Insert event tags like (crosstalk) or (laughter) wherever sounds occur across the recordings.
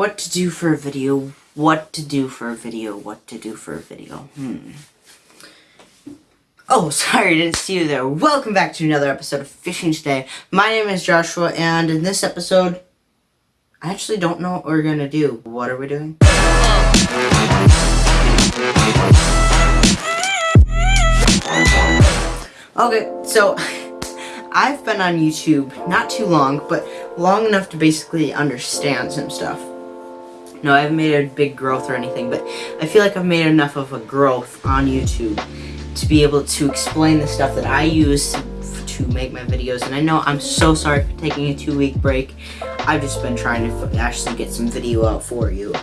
What to do for a video, what to do for a video, what to do for a video. Hmm. Oh, (laughs) sorry, I didn't see you there. Welcome back to another episode of Fishing Today. My name is Joshua, and in this episode, I actually don't know what we're gonna do. What are we doing? Okay, so I've been on YouTube not too long, but long enough to basically understand some stuff. No, I haven't made a big growth or anything, but I feel like I've made enough of a growth on YouTube to be able to explain the stuff that I use to make my videos. And I know I'm so sorry for taking a two-week break. I've just been trying to actually get some video out for you.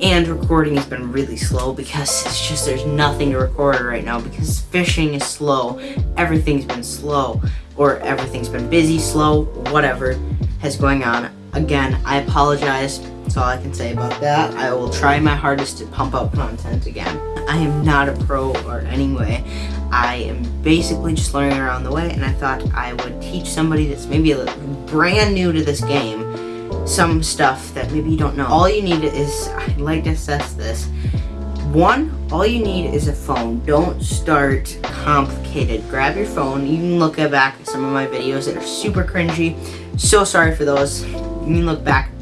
And recording has been really slow because it's just there's nothing to record right now because fishing is slow. Everything's been slow or everything's been busy, slow, whatever has going on. Again, I apologize. That's all I can say about that. I will try my hardest to pump out content again. I am not a pro or anyway. I am basically just learning around the way and I thought I would teach somebody that's maybe brand new to this game some stuff that maybe you don't know. All you need is, I'd like to assess this. One, all you need is a phone. Don't start complicated. Grab your phone. You can look back at some of my videos that are super cringy. So sorry for those. You can look back.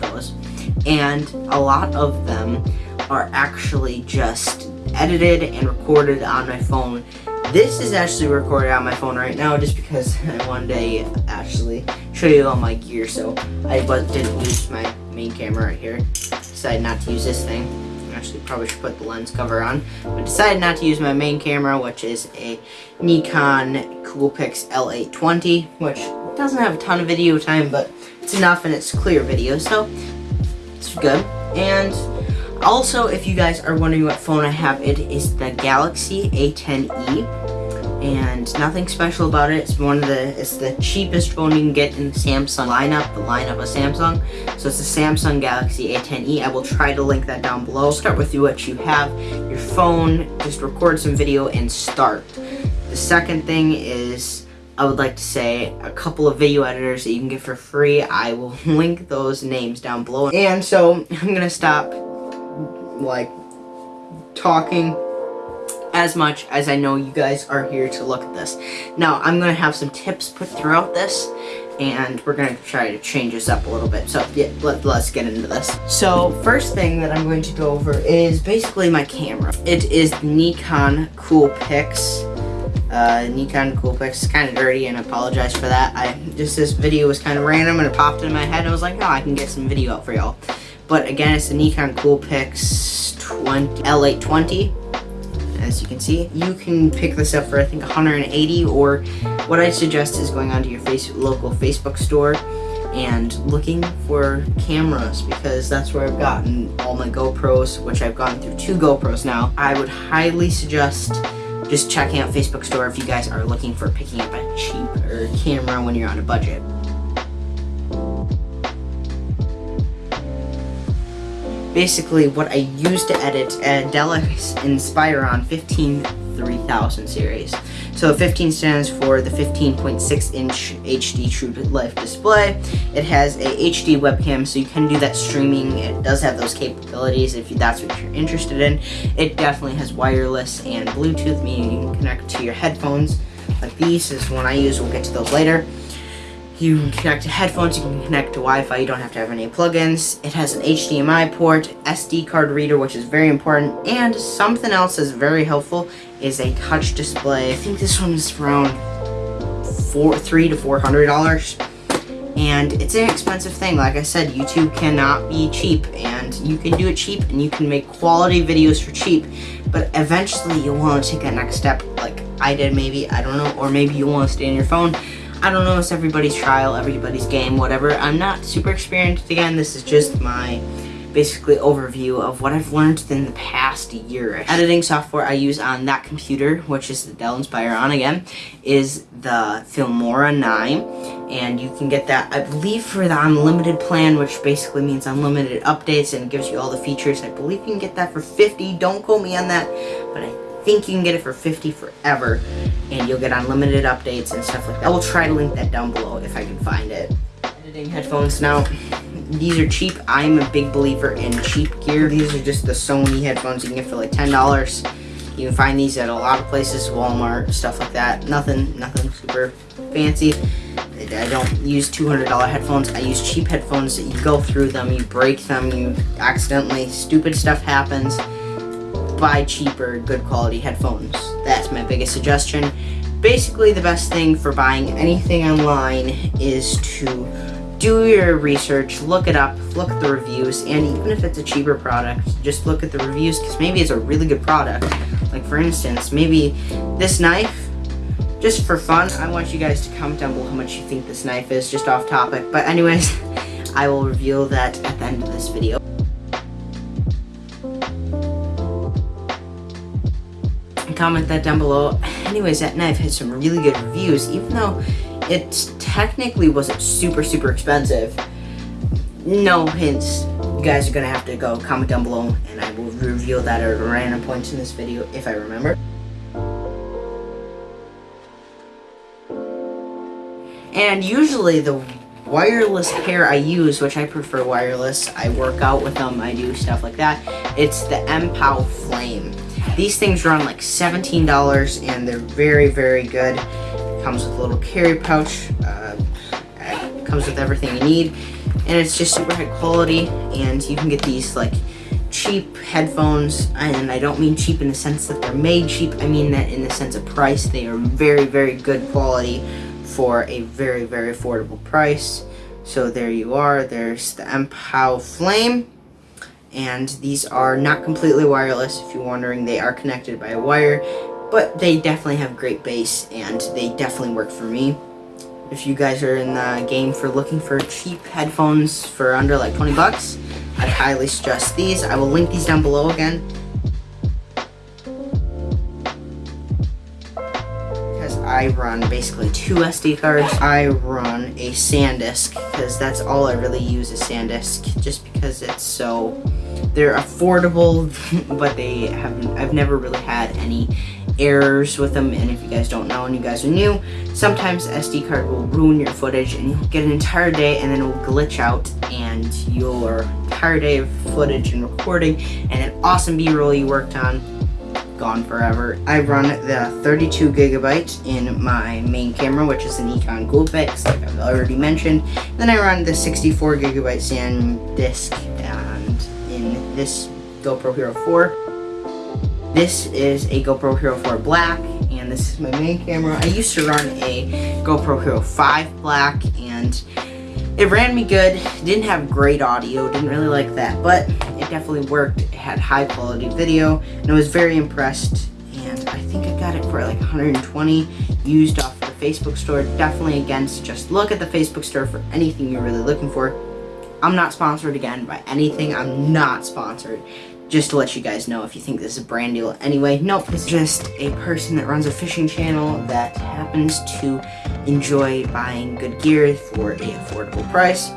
And a lot of them are actually just edited and recorded on my phone. This is actually recorded on my phone right now just because (laughs) I one to actually show you all my gear so I didn't use my main camera right here. Decided not to use this thing. Actually probably should put the lens cover on. But decided not to use my main camera which is a Nikon Coolpix L820 which doesn't have a ton of video time but it's enough and it's clear video so it's good. And also, if you guys are wondering what phone I have, it is the Galaxy A10e. And nothing special about it. It's one of the, it's the cheapest phone you can get in the Samsung lineup, the lineup of Samsung. So it's the Samsung Galaxy A10e. I will try to link that down below. Start with you what you have, your phone, just record some video and start. The second thing is, I would like to say a couple of video editors that you can get for free. I will (laughs) link those names down below. And so I'm going to stop like talking as much as I know you guys are here to look at this. Now, I'm going to have some tips put throughout this, and we're going to try to change this up a little bit. So, yeah, let, let's get into this. So, first thing that I'm going to go over is basically my camera. It is Nikon Coolpix. Uh, Nikon Coolpix. Kind of dirty, and apologize for that. I Just this video was kind of random, and it popped in my head, and I was like, oh, I can get some video out for y'all. But again, it's the Nikon Coolpix 20, L820. As you can see, you can pick this up for I think 180 or what I suggest is going onto your face, local Facebook store and looking for cameras because that's where I've gotten all my GoPros, which I've gone through two GoPros now. I would highly suggest just checking out Facebook store if you guys are looking for picking up a cheaper camera when you're on a budget. basically what I use to edit a Dell Inspiron 15 3000 series. So 15 stands for the 15.6 inch HD True Life display. It has a HD webcam, so you can do that streaming. It does have those capabilities if that's what you're interested in. It definitely has wireless and Bluetooth, meaning you can connect to your headphones. Like these is one I use, we'll get to those later. You can connect to headphones, you can connect to Wi-Fi, you don't have to have any plugins. It has an HDMI port, SD card reader, which is very important, and something else is very helpful is a touch display. I think this one is around four, three to four hundred dollars. And it's an expensive thing. Like I said, YouTube cannot be cheap, and you can do it cheap, and you can make quality videos for cheap. But eventually, you'll want to take that next step, like I did maybe, I don't know, or maybe you want to stay on your phone I don't know, it's everybody's trial, everybody's game, whatever. I'm not super experienced again, this is just my basically overview of what I've learned in the past year. Editing software I use on that computer, which is the Dell Inspiron again, is the Filmora 9, and you can get that, I believe, for the unlimited plan, which basically means unlimited updates and gives you all the features. I believe you can get that for 50 Don't quote me on that, but I think you can get it for 50 forever and you'll get unlimited updates and stuff like that. I will try to link that down below if I can find it. Editing headphones now. These are cheap. I'm a big believer in cheap gear. These are just the Sony headphones you can get for like $10. You can find these at a lot of places, Walmart, stuff like that. Nothing, nothing super fancy. I don't use $200 headphones. I use cheap headphones. You go through them, you break them, you accidentally, stupid stuff happens. Buy cheaper, good quality headphones. That's my biggest suggestion. Basically, the best thing for buying anything online is to do your research, look it up, look at the reviews, and even if it's a cheaper product, just look at the reviews because maybe it's a really good product. Like for instance, maybe this knife, just for fun, I want you guys to comment down below how much you think this knife is, just off topic. But anyways, (laughs) I will reveal that at the end of this video. Comment that down below. Anyways, that knife had some really good reviews, even though it technically wasn't super, super expensive. No hints. You guys are gonna have to go comment down below and I will reveal that at random points in this video if I remember. And usually the wireless pair I use, which I prefer wireless, I work out with them, I do stuff like that, it's the MPOW Flame. These things run like $17 and they're very, very good. Comes with a little carry pouch, uh, comes with everything you need, and it's just super high quality, and you can get these like cheap headphones, and I don't mean cheap in the sense that they're made cheap, I mean that in the sense of price, they are very, very good quality for a very, very affordable price. So there you are, there's the MPOW Flame, and these are not completely wireless, if you're wondering, they are connected by a wire, but they definitely have great bass, and they definitely work for me. If you guys are in the game for looking for cheap headphones for under like 20 bucks, I'd highly suggest these. I will link these down below again. Because I run basically two SD cards. I run a SanDisk because that's all I really use is SanDisk just because it's so they're affordable but they have I've never really had any errors with them and if you guys don't know and you guys are new sometimes SD card will ruin your footage and you'll get an entire day and then it will glitch out and your entire day of footage and recording and an awesome b-roll you worked on gone forever. I run the 32 gigabyte in my main camera, which is an Nikon Coolpix, like I've already mentioned. Then I run the 64 gigabyte SanDisk this GoPro Hero 4. This is a GoPro Hero 4 Black, and this is my main camera. I used to run a GoPro Hero 5 Black, and it ran me good. Didn't have great audio, didn't really like that, but it definitely worked. It had high quality video, and I was very impressed, and I think I got it for like 120 used off the Facebook store. Definitely against just look at the Facebook store for anything you're really looking for. I'm not sponsored again by anything. I'm not sponsored just to let you guys know if you think this is a brand deal. Anyway, nope, it's just a person that runs a fishing channel that happens to enjoy buying good gear for a affordable price.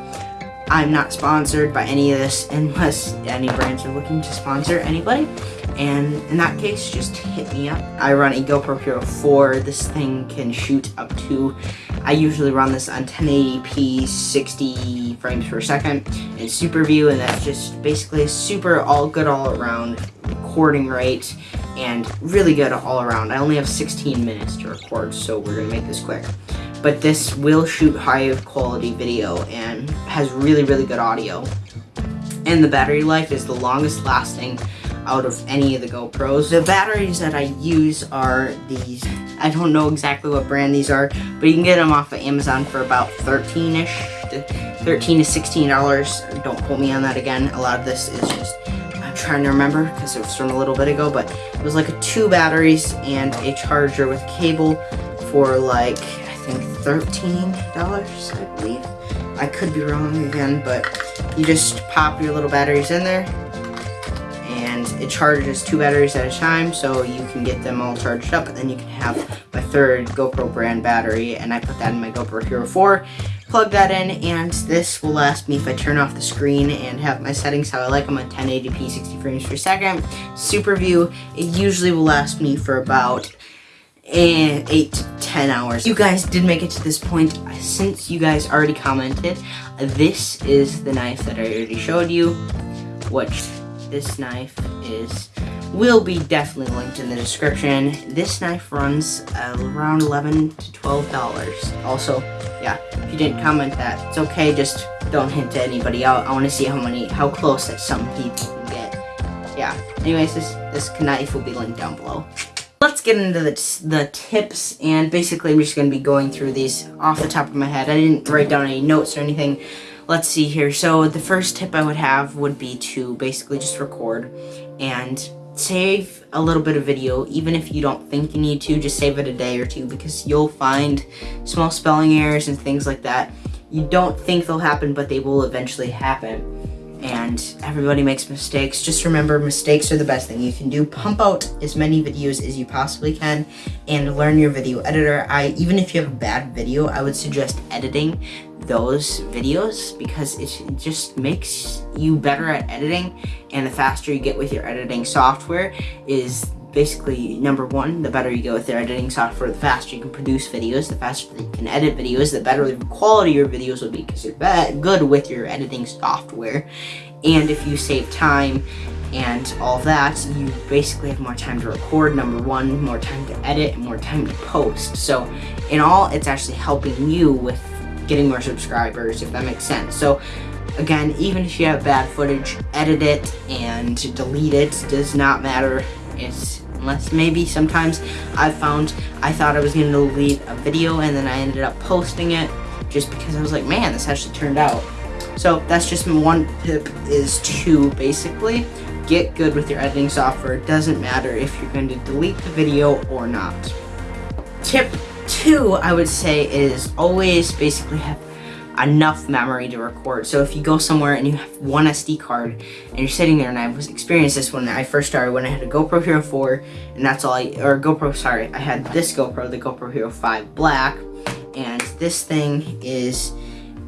I'm not sponsored by any of this unless any brands are looking to sponsor anybody. And in that case, just hit me up. I run a GoPro Hero 4. This thing can shoot up to, I usually run this on 1080p, 60 frames per second in super view, and that's just basically super all good all around recording rate and really good all around. I only have 16 minutes to record, so we're gonna make this quick. But this will shoot high quality video and has really, really good audio. And the battery life is the longest lasting out of any of the GoPros. The batteries that I use are these. I don't know exactly what brand these are, but you can get them off of Amazon for about 13-ish, 13 to $16. Don't quote me on that again. A lot of this is just, I'm trying to remember because it was from a little bit ago, but it was like two batteries and a charger with cable for like, I think $13, I believe. I could be wrong again, but you just pop your little batteries in there it charges two batteries at a time, so you can get them all charged up, and then you can have my third GoPro brand battery, and I put that in my GoPro Hero 4. Plug that in, and this will last me if I turn off the screen and have my settings how I like them on 1080p 60 frames per second. Super view, it usually will last me for about and 8 to 10 hours. You guys did make it to this point. Since you guys already commented, this is the knife that I already showed you, which this knife is will be definitely linked in the description. This knife runs uh, around 11 to 12 dollars. Also, yeah, if you didn't comment that, it's okay. Just don't hint to anybody. I, I want to see how many, how close that some people can get. Yeah. Anyways, this this knife will be linked down below. Let's get into the, the tips, and basically I'm just going to be going through these off the top of my head. I didn't write down any notes or anything. Let's see here. So the first tip I would have would be to basically just record and save a little bit of video even if you don't think you need to just save it a day or two because you'll find small spelling errors and things like that you don't think they'll happen but they will eventually happen and everybody makes mistakes. Just remember mistakes are the best thing. You can do pump out as many videos as you possibly can and learn your video editor. I even if you have a bad video i would suggest editing those videos because it just makes you better at editing and the faster you get with your editing software is basically number one the better you go with your editing software the faster you can produce videos the faster you can edit videos the better the quality your videos will be because you're good with your editing software and if you save time and all that you basically have more time to record number one more time to edit and more time to post so in all it's actually helping you with getting more subscribers, if that makes sense. So again, even if you have bad footage, edit it and delete it. Does not matter. It's unless maybe sometimes I've found I thought I was going to delete a video and then I ended up posting it just because I was like, man, this actually turned out. So that's just one tip is to basically get good with your editing software. It doesn't matter if you're going to delete the video or not. Tip two, I would say, is always basically have enough memory to record. So if you go somewhere and you have one SD card and you're sitting there, and I was experienced this when I first started when I had a GoPro Hero 4, and that's all I, or GoPro, sorry, I had this GoPro, the GoPro Hero 5 Black, and this thing is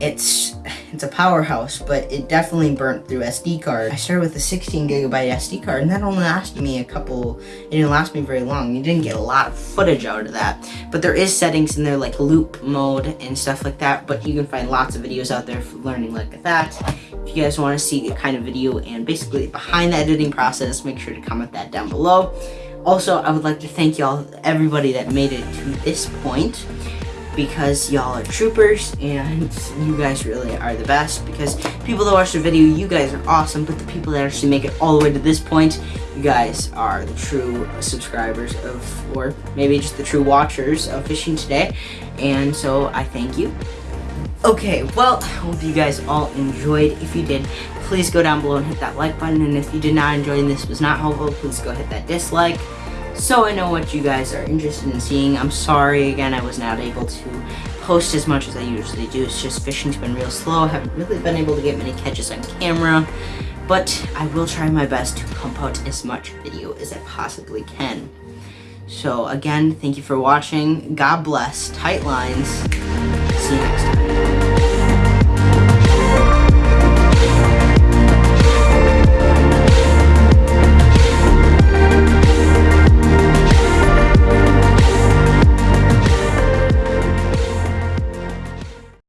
it's it's a powerhouse, but it definitely burnt through SD card. I started with a 16 gigabyte SD card, and that only lasted me a couple, it didn't last me very long. You didn't get a lot of footage out of that, but there is settings in there like loop mode and stuff like that, but you can find lots of videos out there for learning like that. If you guys want to see the kind of video and basically behind the editing process, make sure to comment that down below. Also, I would like to thank y'all, everybody that made it to this point because y'all are troopers and you guys really are the best because people that watch the video, you guys are awesome, but the people that actually make it all the way to this point, you guys are the true subscribers of, or maybe just the true watchers of Fishing Today, and so I thank you. Okay, well, I hope you guys all enjoyed. If you did, please go down below and hit that like button, and if you did not enjoy and this was not helpful, please go hit that dislike so I know what you guys are interested in seeing. I'm sorry again I was not able to post as much as I usually do. It's just fishing's been real slow. I haven't really been able to get many catches on camera. But I will try my best to pump out as much video as I possibly can. So again, thank you for watching. God bless. Tight lines. See you next time.